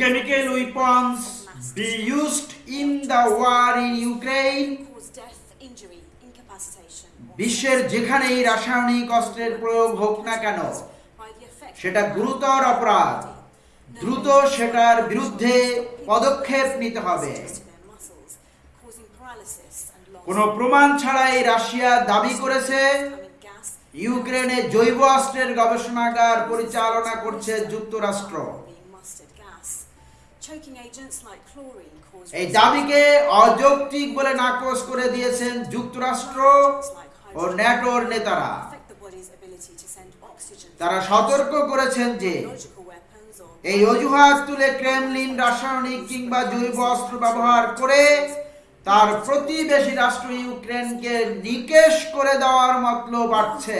chemical weapons be used in the war in Ukraine? বিশ্বের যেখানে এই রাসায়নিক অস্ত্রের প্রয়োগ হোক না কেন সেটা গুরুতর অপরাধ। দ্রুত সেটার বিরুদ্ধে পদক্ষেপ নিতে হবে। কোন প্রমাণ ছাড়াই রাশিয়া দাবি করেছে ইউক্রেনে জৈব অস্ত্রের গবেষণাগার পরিচালনা করছে যুক্তরাষ্ট্র। এই দাবিকে অযৌক্তিক বলে নাকচ করে দিয়েছেন যুক্তরাষ্ট্র ও ন্যাটোর নেতারা। তারা সতর্ক করেছেন যে এই অজুহাত তুলে ক্রেমলিন রাসায়নিক কিংবা জৈব অস্ত্র ব্যবহার করে তার প্রতিবেশী রাষ্ট্র ইউক্রেনকে নিকেশ করে দেওয়ার মতলব বাড়ছে।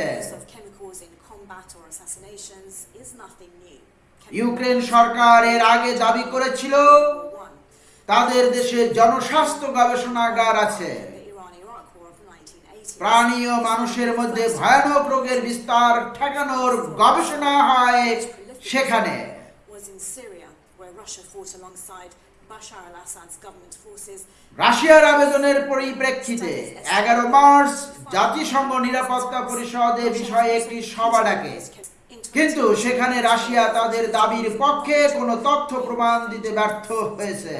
ইউক্রেন সরকার আগে দাবি করেছিল, তাদের দেশে জনস্বাস্থ্য গবেষণাগার আছে। প্রাণী ও মানুষের মধ্যে ভয়ানক রোগের বিস্তার ঠেকানোর গবেষণা হয় সেখানে। রাশিয়ার আবেদনের পরিপ্রেক্ষিতে এগারো মার্চ জাতিসংঘ নিরাপত্তা পরিষদ বিষয়ে একটি সভা ডাকে। কিন্তু সেখানে রাশিয়া তাদের দাবির পক্ষে কোনো তথ্য প্রমাণ দিতে ব্যর্থ হয়েছে.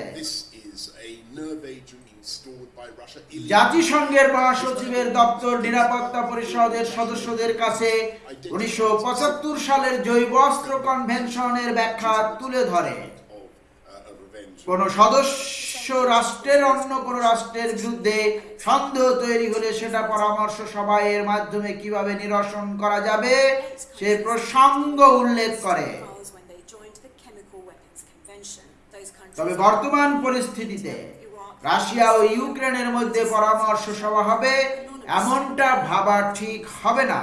জাতিসংঘের মহাসচিবের দপ্তর নিরাপত্তা পরিষদের সদস্যদের কাছে উনিশশো পঁচাত্তর সালের জৈব অস্ত্র কনভেনশনের ব্যাখ্যা তুলে ধরে কোন সদস্য রাষ্ট্রের অন্য কোন রাষ্ট্রের বিরুদ্ধে সন্দেহ তৈরি হলে সেটা পরামর্শ সভায়ের মাধ্যমে কীভাবে নিরসন করা যাবে, সে প্রসঙ্গ উল্লেখ করে। তবে বর্তমান পরিস্থিতিতে রাশিয়া ও ইউক্রেনের মধ্যে পরামর্শ সভা হবে, এমনটা ভাবা ঠিক হবে না।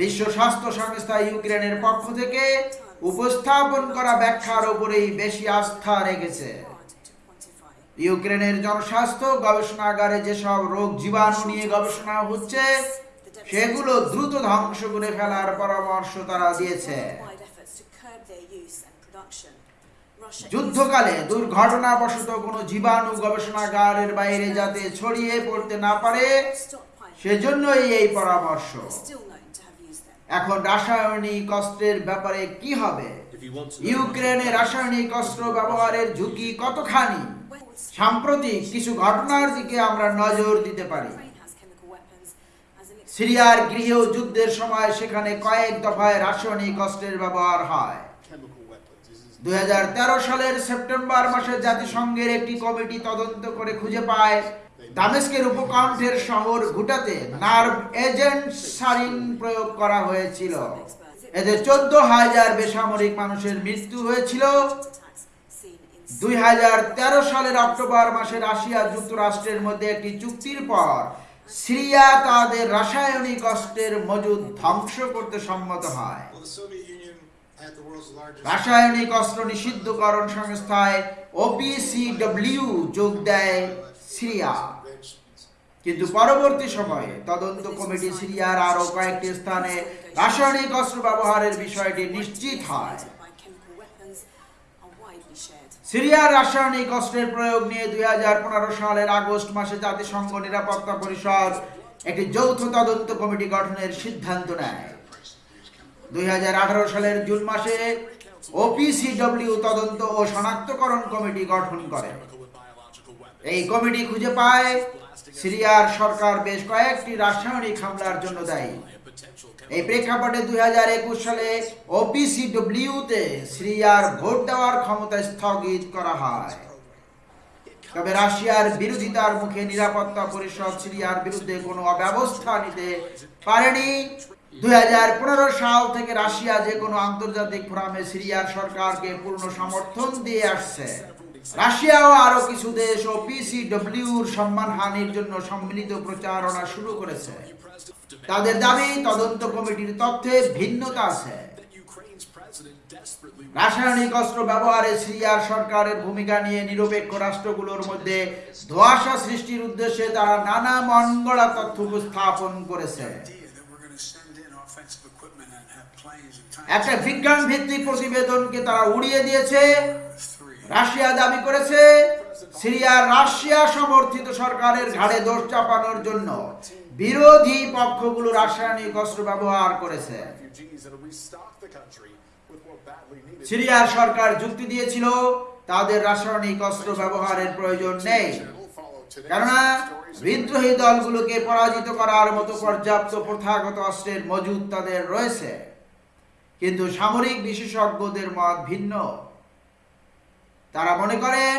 বিশ্ব স্বাস্থ্য সংস্থা ইউক্রেনের পক্ষ থেকে উপস্থাপন করা ব্যাখ্যার উপরেই বেশি আস্থা রেখেছে. ইউক্রেনের জনস্বাস্থ্য গবেষণাগারে যেসব রোগ জীবাণু নিয়ে গবেষণা হচ্ছে, সেগুলো দ্রুত ধ্বংস করে ফেলার পরামর্শ তারা দিয়েছে যুদ্ধকালে দুর্ঘটনাবশত কোনো জীবাণু গবেষণাগারের বাইরে যাতে ছড়িয়ে পড়তে না পারে, সেজন্যই এই পরামর্শ এখন রাসায়নিক অস্ত্রের ব্যাপারে কি হবে? ইউক্রেনে রাসায়নিক অস্ত্র ব্যবহারের ঝুঁকি কতখানি? সাম্প্রতিক কিছু ঘটনার দিকে আমরা নজর দিতে পারি। সিরিয়ার গৃহ যুদ্ধের সময় সেখানে কয়েক দফায় রাসায়নিক অস্ত্রের ব্যবহার হয়। দুই সালের সেপ্টেম্বর মাসে জাতিসংঘের একটি কমিটি তদন্ত করে খুঁজে পায় দামেস্কের উপকণ্ঠের শহর ঘুটাতে নার্ভ এজেন্ট সারিন প্রয়োগ করা হয়েছিল। এতে চোদ্দ হাজার বেসামরিক মানুষের মৃত্যু হয়েছিল। দুই সালের অক্টোবর মাসে রাশিয়া যুক্তরাষ্ট্রের মধ্যে একটি চুক্তির পর সিরিয়া তাদের রাসায়নিক অস্ত্রের মজুদ ধ্বংস করতে সম্মত হয়. রাসায়নিক অস্ত্র নিষিদ্ধকরণ সংস্থায় ওপিসিডব্লিউ যোগ দেয় সিরিয়া। কিন্তু পরবর্তী সময়ে তদন্ত কমিটি সিরিয়ার আরও কয়েকটি স্থানে রাসায়নিক অস্ত্র ব্যবহারের বিষয়টি নিশ্চিত হয়. সিরিয়ার রাসায়নিক অস্ত্রের প্রয়োগ নিয়ে দুই হাজার পনেরো সালের আগস্ট মাসে জাতিসংঘ নিরাপত্তা পরিষদ একটি যৌথ তদন্ত কমিটি গঠনের সিদ্ধান্ত নেয়। দুই হাজার আঠারো সালের জুন মাসে ওপিসিডব্লিউ তদন্ত ও শনাক্তকরণ কমিটি গঠন করে। এই কমিটি খুঁজে পায় সিরিয়ার সরকার বেশ কয়েকটি রাসায়নিক হামলার জন্য দায়ী। এই প্রেক্ষাপটে দুই সালে ওপিসিডব্লিউতে সিরিয়ার ভোট দেওয়ার ক্ষমতা স্থগিত করা হয়। তবে রাশিয়ার বিরোধিতার মুখে নিরাপত্তা পরিষদ সিরিয়ার বিরুদ্ধে কোনো অব্যবস্থা নিতে পারেনি। দুই হাজার পনেরো সাল থেকে রাশিয়া যে কোনো আন্তর্জাতিক ফোরামে সিরিয়ার সরকারকে পূর্ণ সমর্থন দিয়ে আসছে। রাশিয়াও আরও কিছু দেশ ও পিসিডব্লিউর সম্মানহানির জন্য সম্মিলিত প্রচারণা শুরু করেছে তাদের দাবি, তদন্ত কমিটির তথ্যে ভিন্নতা আছে রাসায়নিক অস্ত্র ব্যবহারে সিরিয়ার সরকারের ভূমিকা নিয়ে নিরপেক্ষ রাষ্ট্রগুলোর মধ্যে ধোঁয়াশা সৃষ্টির উদ্দেশ্যে তারা নানা মনগড়া তথ্য উপস্থাপন করেছে. একটা বিজ্ঞান ভিত্তিক প্রতিবেদনকে তারা উড়িয়ে দিয়েছে. রাশিয়া দাবি করেছে সিরিয়ার রাশিয়া সমর্থিত সরকারের ঘাড়ে দোষ চাপানোর জন্য বিরোধী পক্ষগুলো রাসায়নিক অস্ত্র ব্যবহার করেছে. সিরিয়ার সরকার যুক্তি দিয়েছিল, তাদের রাসায়নিক অস্ত্র ব্যবহারের প্রয়োজন নেই। কেননা বিদ্রোহী দলগুলোকে পরাজিত করার মতো পর্যাপ্ত প্রথাগত অস্ত্রের মজুদ তাদের রয়েছে। কিন্তু সামরিক বিশেষজ্ঞদের মত ভিন্ন। তারা মনে করেন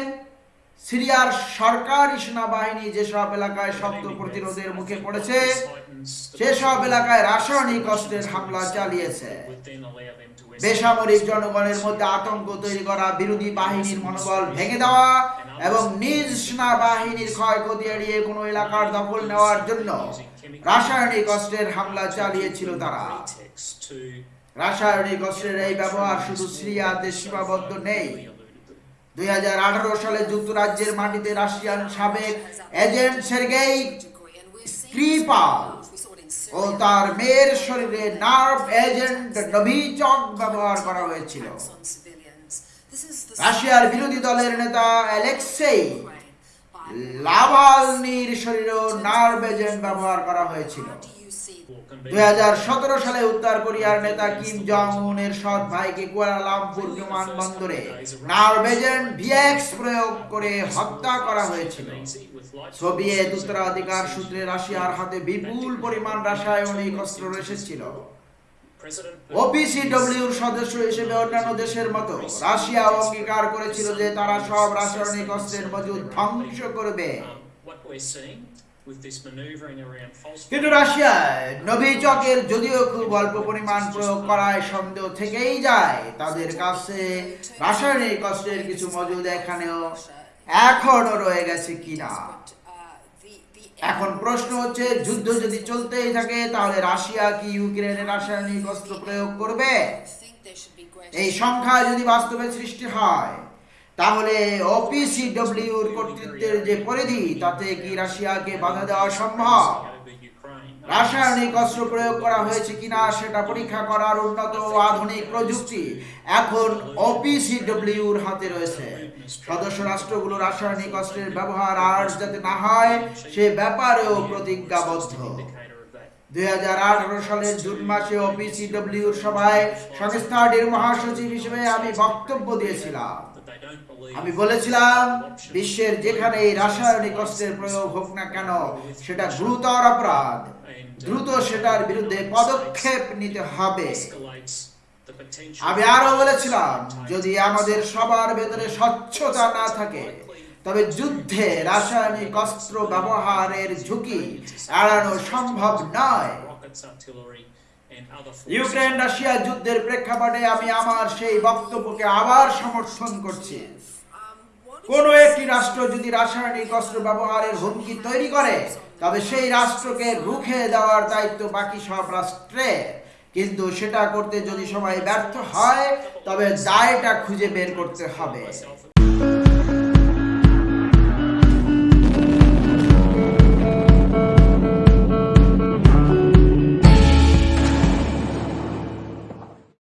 সিরিয়ার সরকারি সেনাবাহিনী যেসব এলাকায় শক্ত প্রতিরোধের মুখে পড়েছে, সেসব এলাকায় রাসায়নিক অস্ত্রের হামলা চালিয়েছে। বেসামরিক জনগণের মধ্যে আতঙ্ক তৈরি করা, বিরোধী বাহিনীর মনোবল ভেঙে দেওয়া এবং নিজ সেনাবাহিনীর ক্ষয়ক্ষতি এড়িয়ে কোনো এলাকার দখল নেওয়ার জন্য রাসায়নিক অস্ত্রের হামলা চালিয়েছিল তারা। রাসায়নিক অস্ত্রের এই ব্যবহার শুধু সিরিয়াতে সীমাবদ্ধ নেই দুই সালে যুক্তরাজ্যের মাটিতে রাশিয়ান সাবেক এজেন্ট সের্গেই স্ক্রিপাল ও তার মেয়ের শরীরে নার্ভ এজেন্ট নভিচক ব্যবহার করা হয়েছিল। রাশিয়ার বিরোধী দলের নেতা অ্যালেক্সেই লাভালনির শরীরেও নার্ভ এজেন্ট ব্যবহার করা হয়েছিল। দুই সালে উত্তর কোরিয়ার নেতা কিম জং উনের সৎ ভাইকে কুয়ালালামপুর ভিএক্স প্রয়োগ করে হত্যা করা হয়েছিল। সোভিয়েত উত্তরাধিকার সূত্রে রাশিয়ার হাতে বিপুল পরিমাণ রাসায়নিক অস্ত্র এসেছিল। ওপিসিডব্লিউর সদস্য হিসেবে অন্যান্য দেশের মতো রাশিয়া অঙ্গীকার করেছিল যে তারা সব রাসায়নিক অস্ত্রের মজুদ ধ্বংস করবে। কিন্তু রাশিয়ায় নভিচকের যদিও খুব অল্প পরিমাণ প্রয়োগ করায় সন্দেহ থেকেই যায়, তাদের কাছে রাসায়নিক অস্ত্রের কিছু মজুদ এখানেও এখনও রয়ে গেছে কিনা। এখন প্রশ্ন হচ্ছে, যুদ্ধ যদি চলতেই থাকে, তাহলে রাশিয়া কি ইউক্রেনে রাসায়নিক অস্ত্র প্রয়োগ করবে? এই সংখ্যা যদি বাস্তবে সৃষ্টি হয় তাহলে ওপিসিডব্লিউর কর্তৃত্বের যে পরিধি, তাতে কি রাশিয়াকে বাধা দেওয়া সম্ভব? রাসায়নিক অস্ত্র প্রয়োগ করা হয়েছে কিনা সেটা পরীক্ষা করার উন্নত আধুনিক প্রযুক্তি এখন ওপিসিডব্লিউর হাতে রয়েছে। সদস্য রাষ্ট্রগুলো রাসায়নিক অস্ত্রের ব্যবহার আর যাতে না হয়, সে ব্যাপারেও প্রতিজ্ঞাবদ্ধ। দুই হাজার আঠারো সালের জুন মাসে ওপিসিডব্লিউর সভায় সংস্থাটির মহাসচিব হিসেবে আমি বক্তব্য দিয়েছিলাম। আমি বলেছিলাম, বিশ্বের যেখানে এই রাসায়নিক অস্ত্রের প্রয়োগ হোক না কেন, সেটা গুরুতর অপরাধ। দ্রুত সেটার বিরুদ্ধে পদক্ষেপ নিতে হবে। আমি আরও বলেছিলাম, যদি আমাদের সবার ভেতরে স্বচ্ছতা না থাকে, তবে যুদ্ধে রাসায়নিক অস্ত্র ব্যবহারের ঝুঁকি এড়ানো সম্ভব নয়। ইউক্রেন রাশিয়া যুদ্ধের প্রেক্ষাপটে আমি আমার সেই বক্তব্যকে আবার সমর্থন করছি। কোন একটি রাষ্ট্র যদি রাসায়নিক অস্ত্র ব্যবহারের হুমকি তৈরি করে, তবে সেই রাষ্ট্রকে রুখে দেওয়ার দায়িত্ব বাকি সব রাষ্ট্রের কিন্তু সেটা করতে যদি সবাই ব্যর্থ হয়, তবে দায়টা খুঁজে বের করতে হবে।